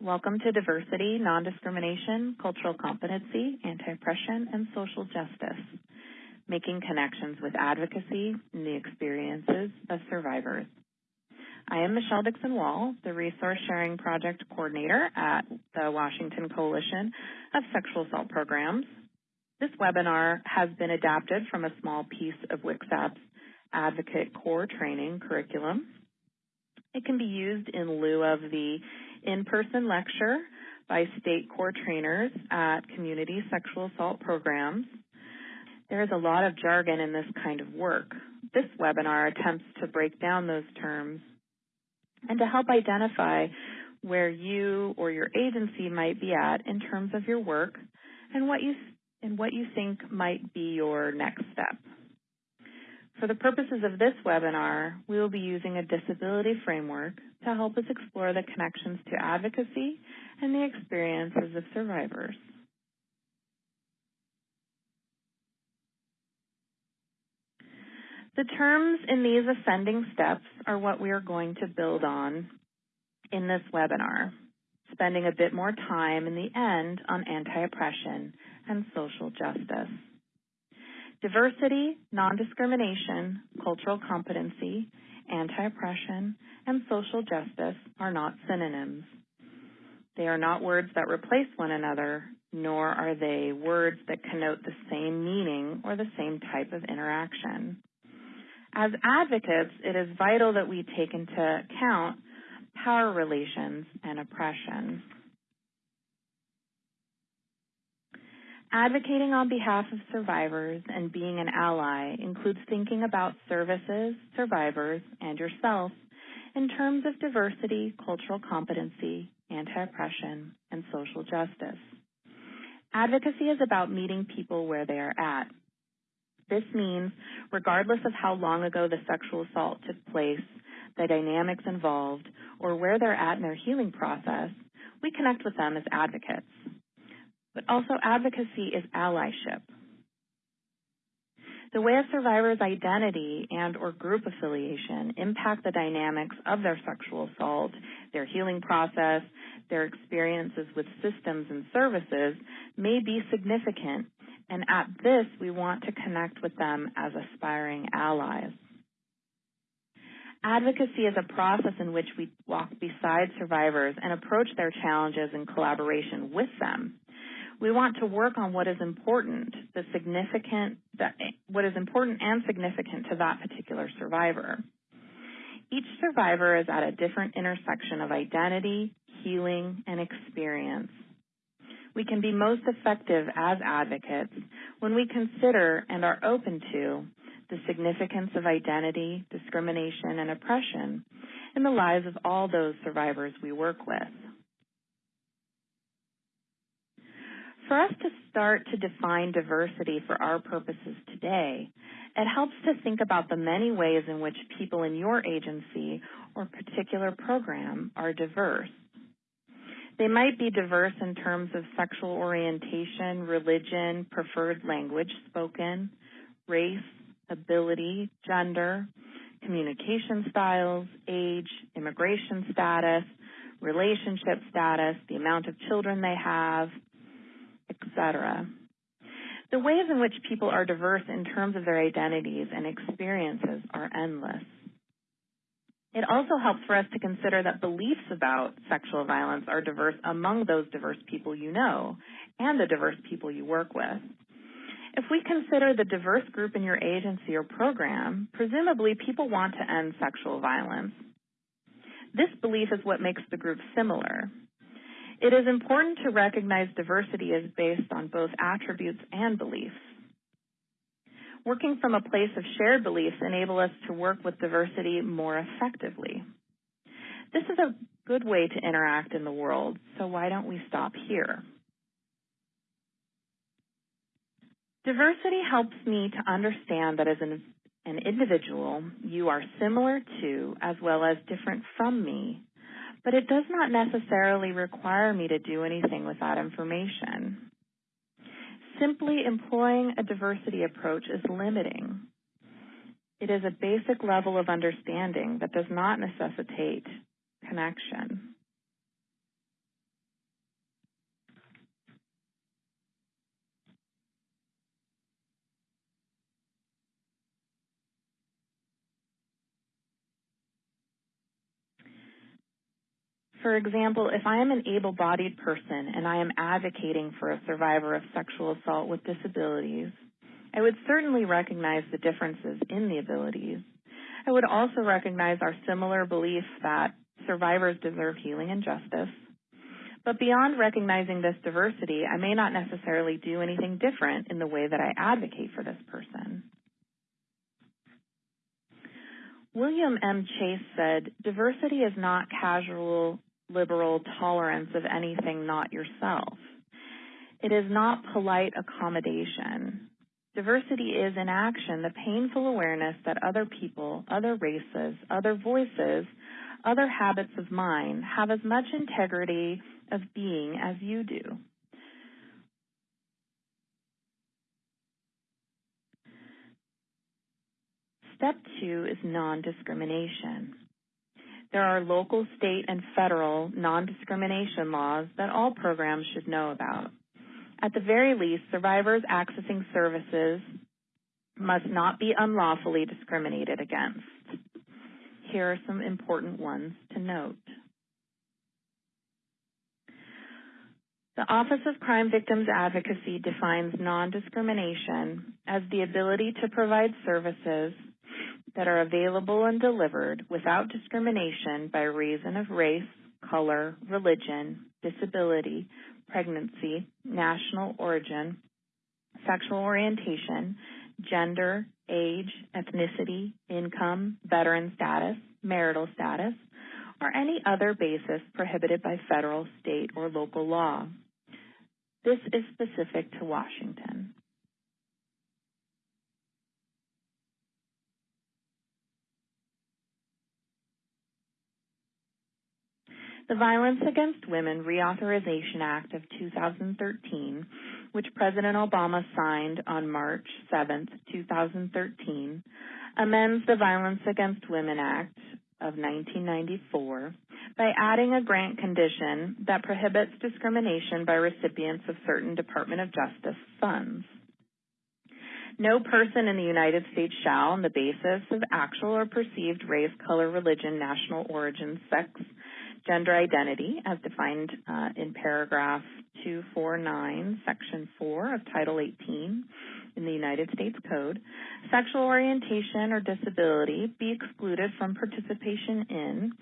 Welcome to Diversity, Non-Discrimination, Cultural Competency, Anti-Oppression, and Social Justice, Making Connections with Advocacy and the Experiences of Survivors. I am Michelle Dixon Wall, the Resource Sharing Project Coordinator at the Washington Coalition of Sexual Assault Programs. This webinar has been adapted from a small piece of WCSAP's Advocate Core Training curriculum. It can be used in lieu of the in-person lecture by state core trainers at community sexual assault programs. There is a lot of jargon in this kind of work. This webinar attempts to break down those terms and to help identify where you or your agency might be at in terms of your work and what you and what you think might be your next step. For the purposes of this webinar, we will be using a disability framework to help us explore the connections to advocacy and the experiences of survivors. The terms in these ascending steps are what we are going to build on in this webinar, spending a bit more time in the end on anti-oppression and social justice. Diversity, non-discrimination, cultural competency, anti-oppression, and social justice are not synonyms. They are not words that replace one another, nor are they words that connote the same meaning or the same type of interaction. As advocates, it is vital that we take into account power relations and oppression. Advocating on behalf of survivors and being an ally includes thinking about services, survivors, and yourself in terms of diversity, cultural competency, anti-oppression, and social justice. Advocacy is about meeting people where they are at. This means, regardless of how long ago the sexual assault took place, the dynamics involved, or where they're at in their healing process, we connect with them as advocates but also advocacy is allyship. The way a survivor's identity and or group affiliation impact the dynamics of their sexual assault, their healing process, their experiences with systems and services may be significant, and at this we want to connect with them as aspiring allies. Advocacy is a process in which we walk beside survivors and approach their challenges in collaboration with them. We want to work on what is important, the significant, the, what is important and significant to that particular survivor. Each survivor is at a different intersection of identity, healing, and experience. We can be most effective as advocates when we consider and are open to the significance of identity, discrimination, and oppression in the lives of all those survivors we work with. For us to start to define diversity for our purposes today, it helps to think about the many ways in which people in your agency or particular program are diverse. They might be diverse in terms of sexual orientation, religion, preferred language spoken, race, ability, gender, communication styles, age, immigration status, relationship status, the amount of children they have, etc. The ways in which people are diverse in terms of their identities and experiences are endless. It also helps for us to consider that beliefs about sexual violence are diverse among those diverse people you know and the diverse people you work with. If we consider the diverse group in your agency or program, presumably people want to end sexual violence. This belief is what makes the group similar. It is important to recognize diversity is based on both attributes and beliefs. Working from a place of shared beliefs enable us to work with diversity more effectively. This is a good way to interact in the world, so why don't we stop here? Diversity helps me to understand that as an, an individual, you are similar to as well as different from me but it does not necessarily require me to do anything with that information. Simply employing a diversity approach is limiting. It is a basic level of understanding that does not necessitate connection. For example, if I am an able-bodied person and I am advocating for a survivor of sexual assault with disabilities, I would certainly recognize the differences in the abilities. I would also recognize our similar belief that survivors deserve healing and justice. But beyond recognizing this diversity, I may not necessarily do anything different in the way that I advocate for this person. William M. Chace said, diversity is not casual, liberal tolerance of anything not yourself. It is not polite accommodation. Diversity is in action the painful awareness that other people, other races, other voices, other habits of mind have as much integrity of being as you do. Step two is non-discrimination. There are local, state, and federal non-discrimination laws that all programs should know about. At the very least, survivors accessing services must not be unlawfully discriminated against. Here are some important ones to note. The Office of Crime Victims Advocacy defines non-discrimination as the ability to provide services that are available and delivered without discrimination by reason of race, color, religion, disability, pregnancy, national origin, sexual orientation, gender, age, ethnicity, income, veteran status, marital status, or any other basis prohibited by federal, state, or local law. This is specific to Washington. The Violence Against Women Reauthorization Act of 2013, which President Obama signed on March 7, 2013, amends the Violence Against Women Act of 1994 by adding a grant condition that prohibits discrimination by recipients of certain Department of Justice funds. No person in the United States shall, on the basis of actual or perceived race, color, religion, national origin, sex, gender identity, as defined uh, in paragraph 249, section 4 of Title 18 in the United States Code, sexual orientation or disability be excluded from participation in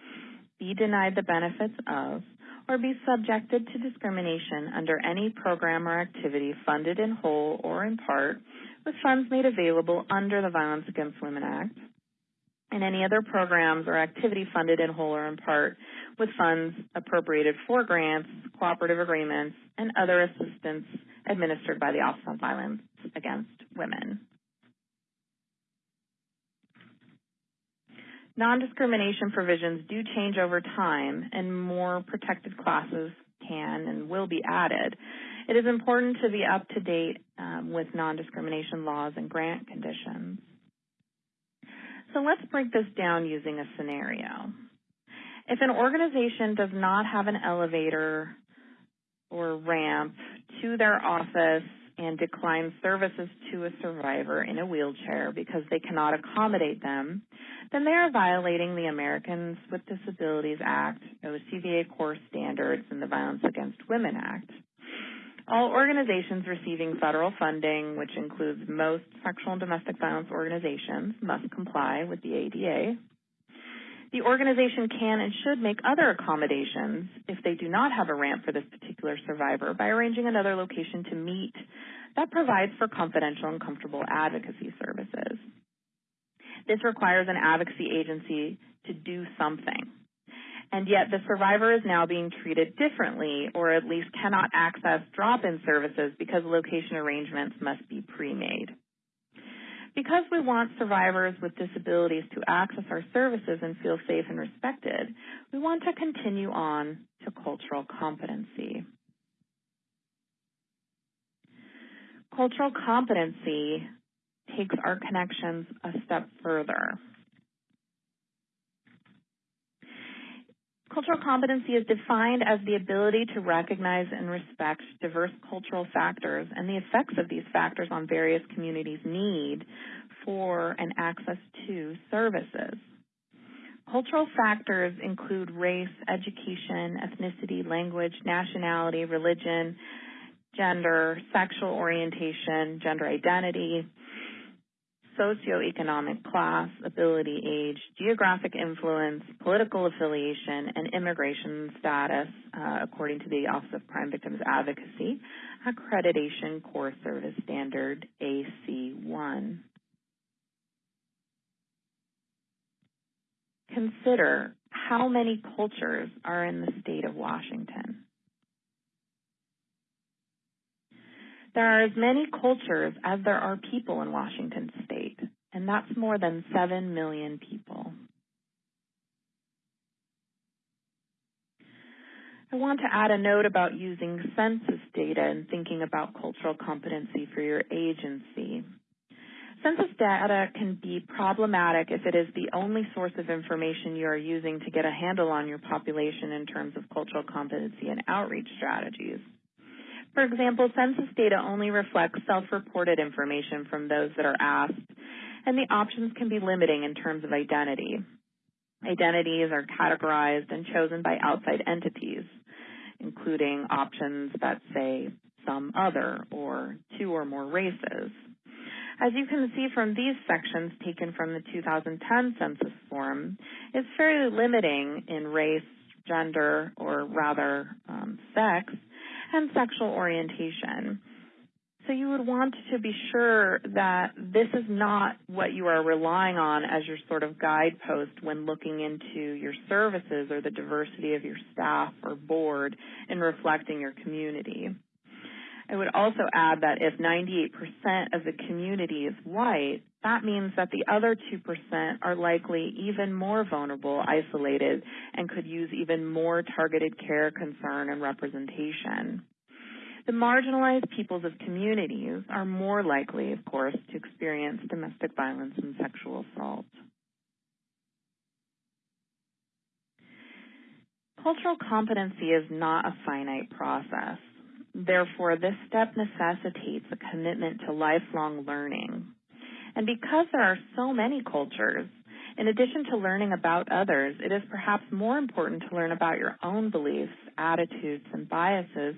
be denied the benefits of, or be subjected to discrimination under any program or activity funded in whole or in part with funds made available under the Violence Against Women Act, and any other programs or activity funded in whole or in part with funds appropriated for grants, cooperative agreements, and other assistance administered by the Office on Violence Against Women. Non-discrimination provisions do change over time and more protected classes can and will be added. It is important to be up to date um, with non-discrimination laws and grant conditions. So let's break this down using a scenario. If an organization does not have an elevator or ramp to their office and declines services to a survivor in a wheelchair because they cannot accommodate them, then they are violating the Americans with Disabilities Act, OCVA core standards, and the Violence Against Women Act. All organizations receiving federal funding, which includes most sexual and domestic violence organizations, must comply with the ADA. The organization can and should make other accommodations if they do not have a ramp for this particular survivor by arranging another location to meet that provides for confidential and comfortable advocacy services. This requires an advocacy agency to do something. And yet the survivor is now being treated differently or at least cannot access drop-in services because location arrangements must be pre-made. Because we want survivors with disabilities to access our services and feel safe and respected, we want to continue on to cultural competency. Cultural competency takes our connections a step further. Cultural competency is defined as the ability to recognize and respect diverse cultural factors and the effects of these factors on various communities' need for and access to services. Cultural factors include race, education, ethnicity, language, nationality, religion, gender, sexual orientation, gender identity, socioeconomic class, ability, age, geographic influence, political affiliation, and immigration status, uh, according to the Office of Crime Victims Advocacy, Accreditation Core Service Standard AC1. Consider how many cultures are in the state of Washington. There are as many cultures as there are people in Washington state, and that's more than 7 million people. I want to add a note about using census data and thinking about cultural competency for your agency. Census data can be problematic if it is the only source of information you are using to get a handle on your population in terms of cultural competency and outreach strategies. For example, census data only reflects self-reported information from those that are asked, and the options can be limiting in terms of identity. Identities are categorized and chosen by outside entities, including options that say some other or two or more races. As you can see from these sections taken from the 2010 census form, it's fairly limiting in race, gender, or rather um, sex, and sexual orientation. So you would want to be sure that this is not what you are relying on as your sort of guidepost when looking into your services or the diversity of your staff or board in reflecting your community. I would also add that if 98% of the community is white, that means that the other 2% are likely even more vulnerable, isolated, and could use even more targeted care, concern, and representation. The marginalized peoples of communities are more likely, of course, to experience domestic violence and sexual assault. Cultural competency is not a finite process. Therefore, this step necessitates a commitment to lifelong learning. And because there are so many cultures, in addition to learning about others, it is perhaps more important to learn about your own beliefs, attitudes, and biases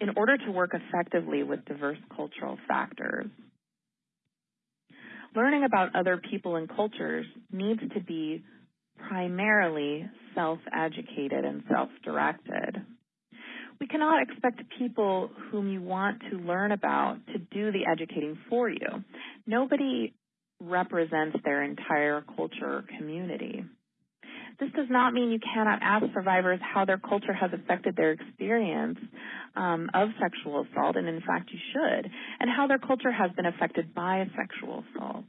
in order to work effectively with diverse cultural factors. Learning about other people and cultures needs to be primarily self-educated and self-directed. We cannot expect people whom you want to learn about to do the educating for you. Nobody represents their entire culture or community. This does not mean you cannot ask survivors how their culture has affected their experience um, of sexual assault, and in fact you should, and how their culture has been affected by sexual assault.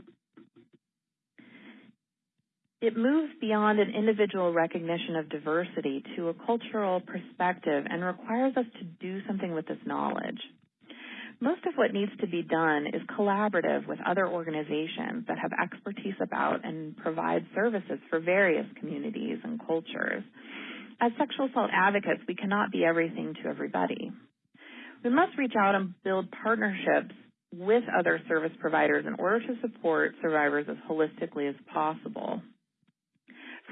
It moves beyond an individual recognition of diversity to a cultural perspective and requires us to do something with this knowledge. Most of what needs to be done is collaborative with other organizations that have expertise about and provide services for various communities and cultures. As sexual assault advocates, we cannot be everything to everybody. We must reach out and build partnerships with other service providers in order to support survivors as holistically as possible.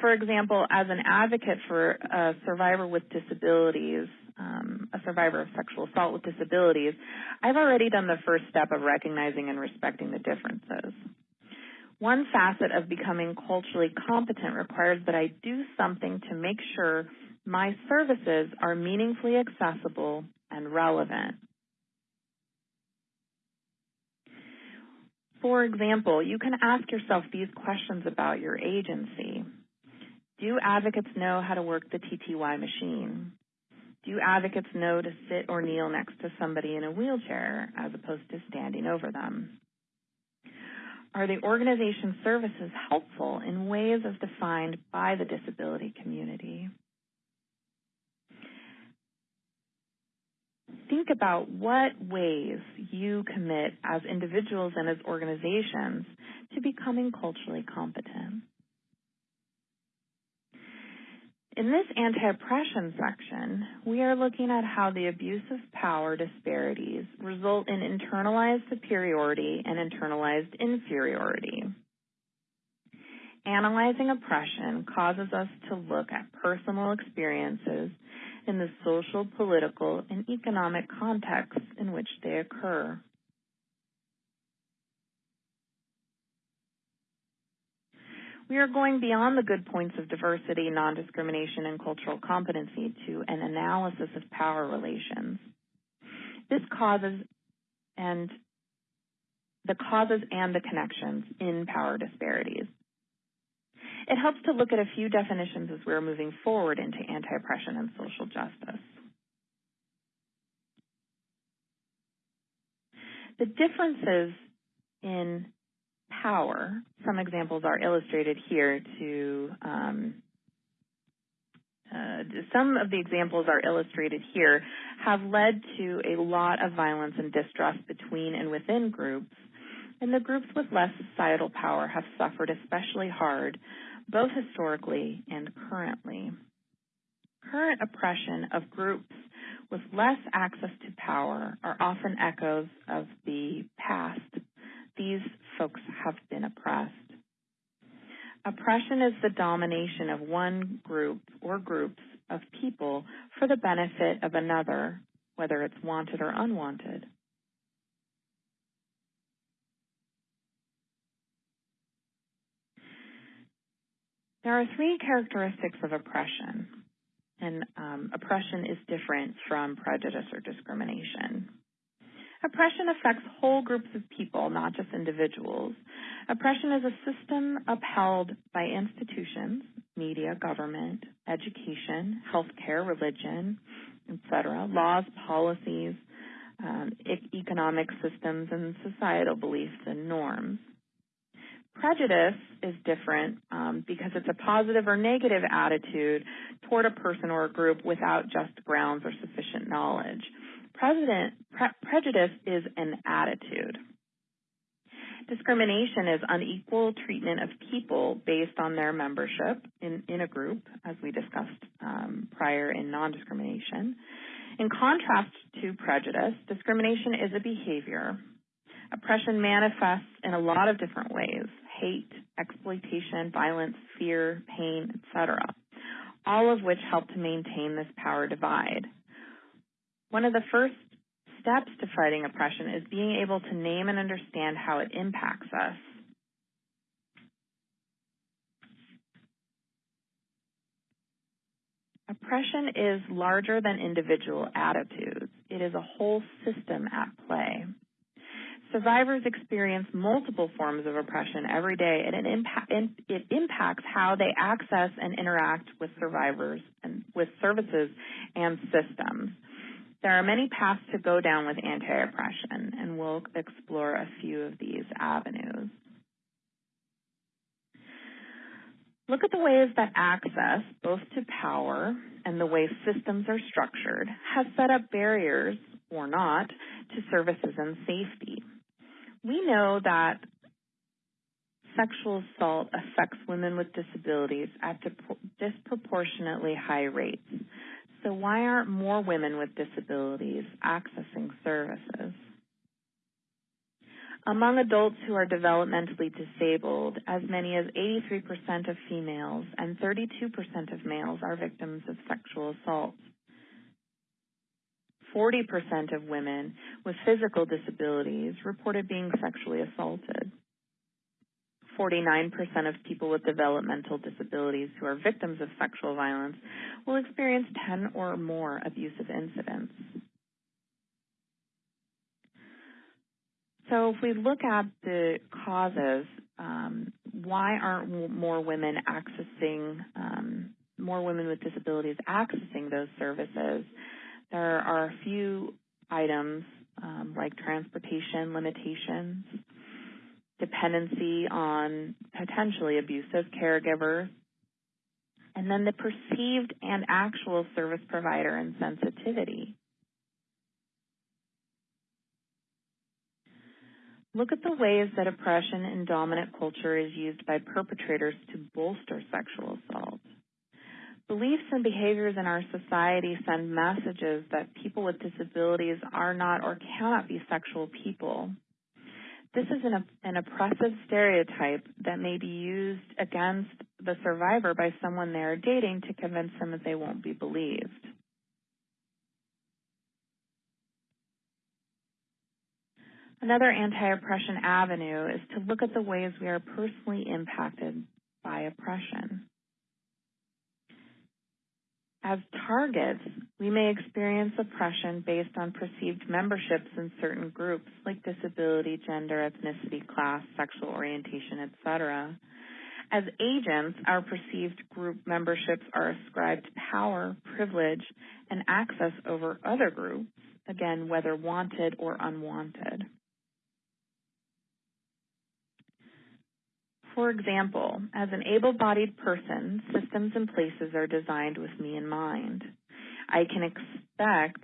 For example, as an advocate for a survivor with disabilities, um, a survivor of sexual assault with disabilities, I've already done the first step of recognizing and respecting the differences. One facet of becoming culturally competent requires that I do something to make sure my services are meaningfully accessible and relevant. For example, you can ask yourself these questions about your agency. Do advocates know how to work the TTY machine? Do advocates know to sit or kneel next to somebody in a wheelchair as opposed to standing over them? Are the organization services helpful in ways as defined by the disability community? Think about what ways you commit as individuals and as organizations to becoming culturally competent. In this anti-oppression section, we are looking at how the abuse of power disparities result in internalized superiority and internalized inferiority. Analyzing oppression causes us to look at personal experiences in the social, political, and economic contexts in which they occur. We are going beyond the good points of diversity, non-discrimination, and cultural competency to an analysis of power relations. This causes and the causes and the connections in power disparities. It helps to look at a few definitions as we're moving forward into anti-oppression and social justice. The differences in power, some examples are illustrated here to um, uh, some of the examples are illustrated here, have led to a lot of violence and distrust between and within groups, and the groups with less societal power have suffered especially hard, both historically and currently. Current oppression of groups with less access to power are often echoes of the past. These folks have been oppressed. Oppression is the domination of one group or groups of people for the benefit of another, whether it's wanted or unwanted. There are three characteristics of oppression, and um, oppression is different from prejudice or discrimination. Oppression affects whole groups of people, not just individuals. Oppression is a system upheld by institutions, media, government, education, healthcare, religion, etc., laws, policies, um, economic systems, and societal beliefs and norms. Prejudice is different um, because it's a positive or negative attitude toward a person or a group without just grounds or sufficient knowledge. Prejudice is an attitude. Discrimination is unequal treatment of people based on their membership in, in a group, as we discussed um, prior in non-discrimination. In contrast to prejudice, discrimination is a behavior. Oppression manifests in a lot of different ways hate, exploitation, violence, fear, pain, etc., all of which help to maintain this power divide. One of the first steps to fighting oppression is being able to name and understand how it impacts us. Oppression is larger than individual attitudes. It is a whole system at play. Survivors experience multiple forms of oppression every day, and it, it, impacts how they access and interact with survivors and with services and systems. There are many paths to go down with anti-oppression, and we'll explore a few of these avenues. Look at the ways that access, both to power and the way systems are structured, has set up barriers, or not, to services and safety. We know that sexual assault affects women with disabilities at disproportionately high rates. So why aren't more women with disabilities accessing services? Among adults who are developmentally disabled, as many as 83% of females and 32% of males are victims of sexual assault. 40% of women with physical disabilities reported being sexually assaulted. 49% of people with developmental disabilities who are victims of sexual violence will experience 10 or more abusive incidents. So if we look at the causes, um, why aren't more women accessing, um, more women with disabilities accessing those services? There are a few items um, like transportation limitations, dependency on potentially abusive caregivers, and then the perceived and actual service provider insensitivity. Look at the ways that oppression in dominant culture is used by perpetrators to bolster sexual assault. Beliefs and behaviors in our society send messages that people with disabilities are not or cannot be sexual people. This is an, an oppressive stereotype that may be used against the survivor by someone they are dating to convince them that they won't be believed. Another anti-oppression avenue is to look at the ways we are personally impacted by oppression. As targets, we may experience oppression based on perceived memberships in certain groups like disability, gender, ethnicity, class, sexual orientation, etc. As agents, our perceived group memberships are ascribed power, privilege, and access over other groups, again, whether wanted or unwanted. For example, as an able-bodied person, systems and places are designed with me in mind. I can expect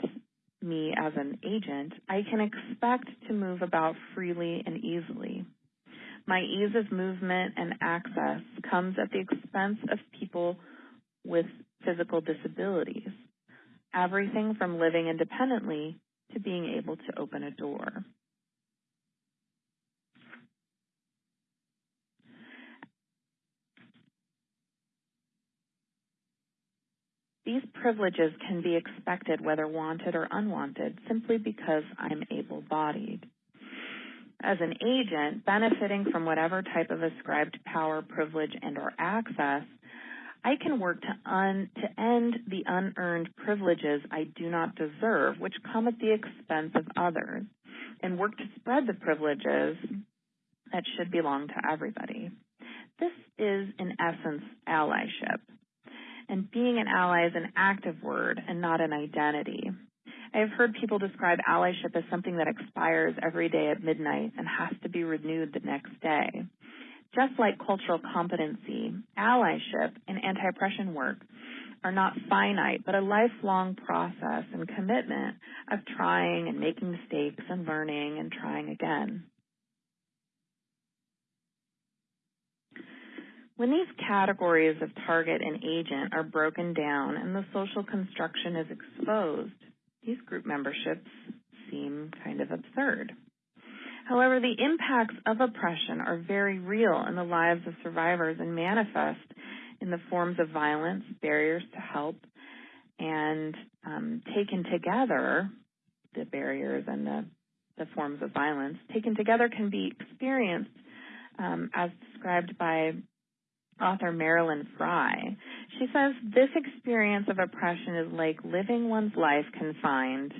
me as an agent, I can expect to move about freely and easily. My ease of movement and access comes at the expense of people with physical disabilities. Everything from living independently to being able to open a door. These privileges can be expected whether wanted or unwanted simply because I'm able-bodied. As an agent benefiting from whatever type of ascribed power, privilege, and or access, I can work to, un, to end the unearned privileges I do not deserve, which come at the expense of others, and work to spread the privileges that should belong to everybody. This is, in essence, allyship and being an ally is an active word and not an identity. I have heard people describe allyship as something that expires every day at midnight and has to be renewed the next day. Just like cultural competency, allyship and anti-oppression work are not finite, but a lifelong process and commitment of trying and making mistakes and learning and trying again. When these categories of target and agent are broken down and the social construction is exposed, these group memberships seem kind of absurd. However, the impacts of oppression are very real in the lives of survivors and manifest in the forms of violence, barriers to help, and um, taken together, the barriers and the, the forms of violence, taken together can be experienced um, as described by author Marilyn Frye. She says this experience of oppression is like living one's life confined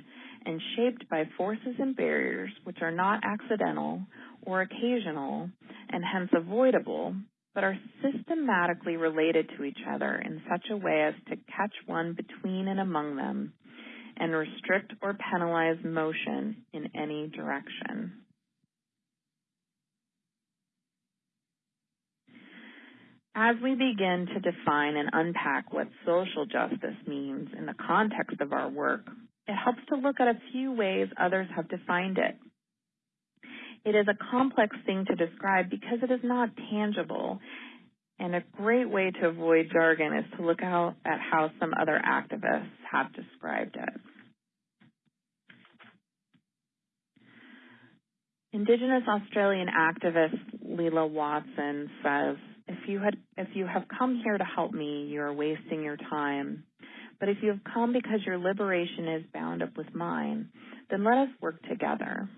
and shaped by forces and barriers which are not accidental or occasional and hence avoidable, but are systematically related to each other in such a way as to catch one between and among them and restrict or penalize motion in any direction. As we begin to define and unpack what social justice means in the context of our work, it helps to look at a few ways others have defined it. It is a complex thing to describe because it is not tangible, and a great way to avoid jargon is to look out at how some other activists have described it. Indigenous Australian activist Lilla Watson says, if you had if you have come here to help me, you are wasting your time. But if you have come because your liberation is bound up with mine, then let us work together.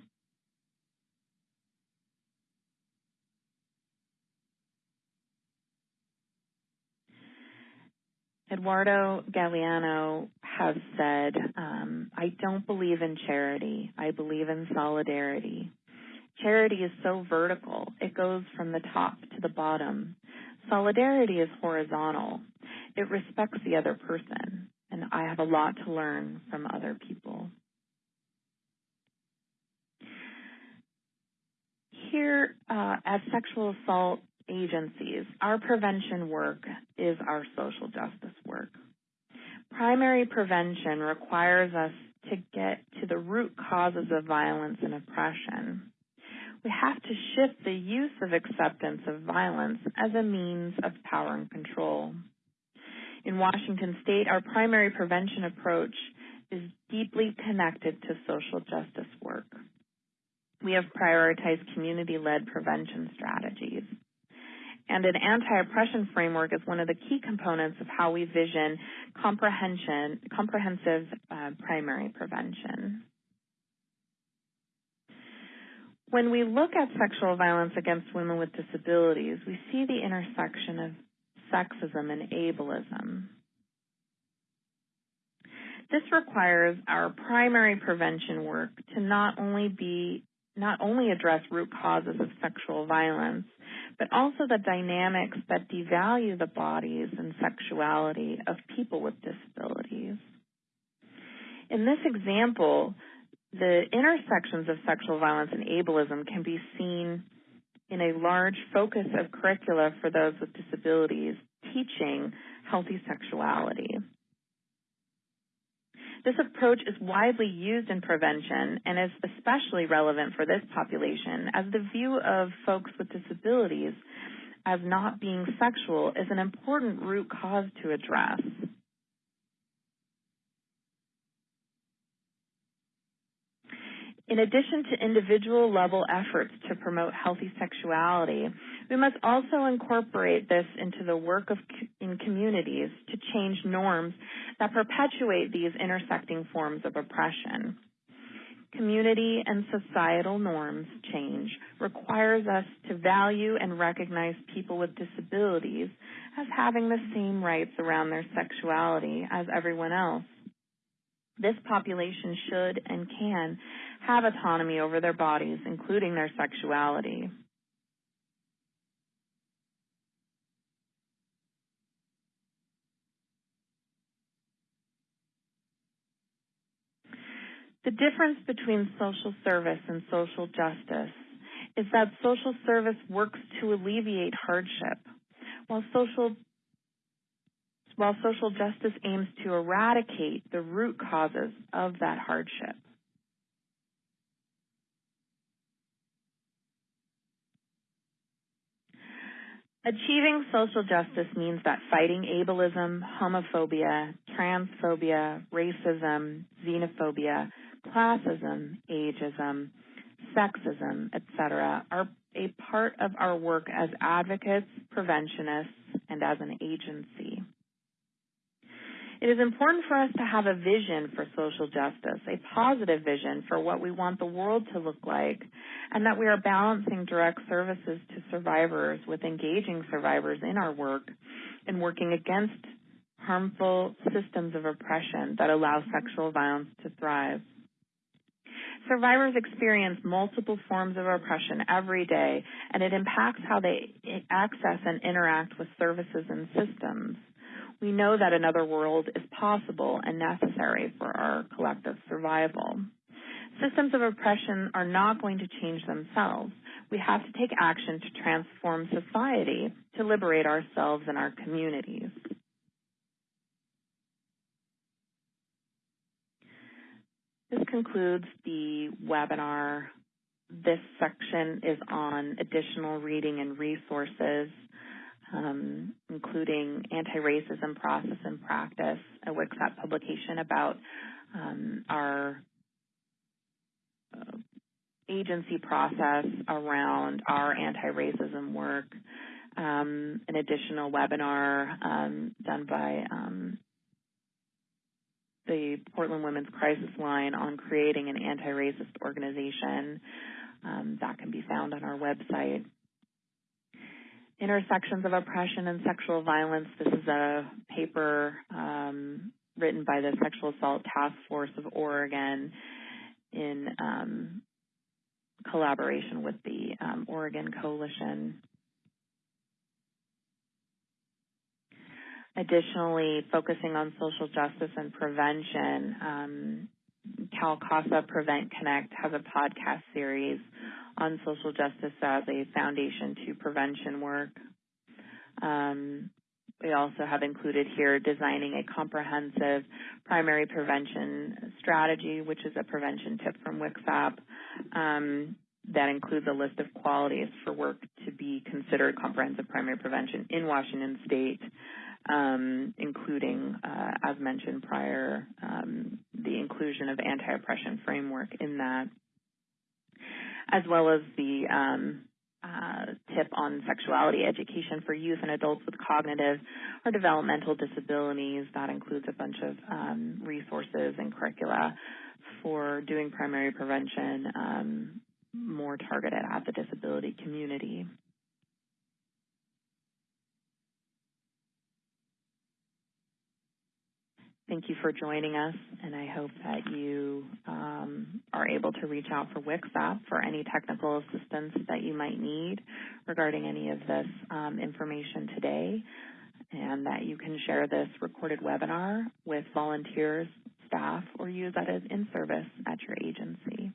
Eduardo Galeano has said, um, I don't believe in charity. I believe in solidarity. Charity is so vertical. It goes from the top to the bottom. Solidarity is horizontal. It respects the other person, and I have a lot to learn from other people. Here uh, at Sexual Assault Agencies, our prevention work is our social justice work. Primary prevention requires us to get to the root causes of violence and oppression we have to shift the use of acceptance of violence as a means of power and control. In Washington state, our primary prevention approach is deeply connected to social justice work. We have prioritized community-led prevention strategies. And an anti-oppression framework is one of the key components of how we vision comprehensive uh, primary prevention. When we look at sexual violence against women with disabilities, we see the intersection of sexism and ableism. This requires our primary prevention work to not only be not only address root causes of sexual violence, but also the dynamics that devalue the bodies and sexuality of people with disabilities. In this example, the intersections of sexual violence and ableism can be seen in a large focus of curricula for those with disabilities teaching healthy sexuality. This approach is widely used in prevention and is especially relevant for this population as the view of folks with disabilities as not being sexual is an important root cause to address. In addition to individual level efforts to promote healthy sexuality, we must also incorporate this into the work of in communities to change norms that perpetuate these intersecting forms of oppression. Community and societal norms change requires us to value and recognize people with disabilities as having the same rights around their sexuality as everyone else. This population should and can have autonomy over their bodies, including their sexuality. The difference between social service and social justice is that social service works to alleviate hardship, while social while social justice aims to eradicate the root causes of that hardship. Achieving social justice means that fighting ableism, homophobia, transphobia, racism, xenophobia, classism, ageism, sexism, etc., are a part of our work as advocates, preventionists, and as an agency. It is important for us to have a vision for social justice, a positive vision for what we want the world to look like, and that we are balancing direct services to survivors with engaging survivors in our work and working against harmful systems of oppression that allow sexual violence to thrive. Survivors experience multiple forms of oppression every day, and it impacts how they access and interact with services and systems we know that another world is possible and necessary for our collective survival. Systems of oppression are not going to change themselves. We have to take action to transform society to liberate ourselves and our communities. This concludes the webinar. This section is on additional reading and resources um, including anti-racism process and practice, a WCSAP publication about um, our uh, agency process around our anti-racism work, um, an additional webinar um, done by um, the Portland Women's Crisis Line on creating an anti-racist organization. Um, that can be found on our website intersections of oppression and sexual violence. This is a paper um, written by the Sexual Assault Task Force of Oregon in um, collaboration with the um, Oregon Coalition. Additionally, focusing on social justice and prevention, um, Cal CASA Prevent Connect has a podcast series on social justice as a foundation to prevention work. Um, we also have included here designing a comprehensive primary prevention strategy, which is a prevention tip from WCSAP um, that includes a list of qualities for work to be considered comprehensive primary prevention in Washington State, um, including, uh, as mentioned prior, um, the inclusion of anti-oppression framework in that. as well as the um, uh, tip on sexuality education for youth and adults with cognitive or developmental disabilities. That includes a bunch of um, resources and curricula for doing primary prevention um, more targeted at the disability community. Thank you for joining us, and I hope that you um, are able to reach out for WCSAP for any technical assistance that you might need regarding any of this um, information today, and that you can share this recorded webinar with volunteers, staff, or use that as in-service at your agency.